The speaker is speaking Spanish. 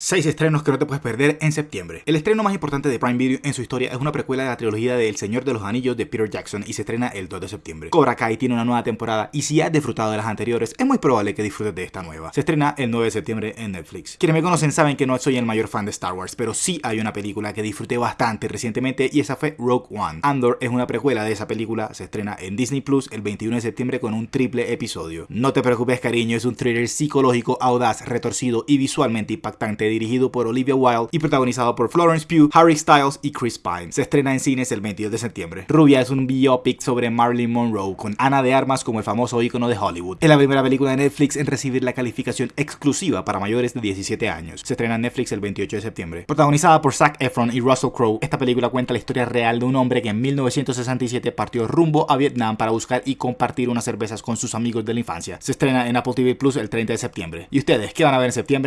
6 estrenos que no te puedes perder en septiembre. El estreno más importante de Prime Video en su historia es una precuela de la trilogía de El Señor de los Anillos de Peter Jackson y se estrena el 2 de septiembre. Cobra Kai tiene una nueva temporada y si has disfrutado de las anteriores, es muy probable que disfrutes de esta nueva. Se estrena el 9 de septiembre en Netflix. Quienes me conocen saben que no soy el mayor fan de Star Wars, pero sí hay una película que disfruté bastante recientemente y esa fue Rogue One. Andor es una precuela de esa película, se estrena en Disney Plus el 21 de septiembre con un triple episodio. No te preocupes cariño, es un thriller psicológico audaz, retorcido y visualmente impactante dirigido por Olivia Wilde y protagonizado por Florence Pugh, Harry Styles y Chris Pine. Se estrena en cines el 22 de septiembre. Rubia es un biopic sobre Marilyn Monroe con Ana de Armas como el famoso ícono de Hollywood. Es la primera película de Netflix en recibir la calificación exclusiva para mayores de 17 años. Se estrena en Netflix el 28 de septiembre. Protagonizada por Zac Efron y Russell Crowe, esta película cuenta la historia real de un hombre que en 1967 partió rumbo a Vietnam para buscar y compartir unas cervezas con sus amigos de la infancia. Se estrena en Apple TV Plus el 30 de septiembre. ¿Y ustedes qué van a ver en septiembre?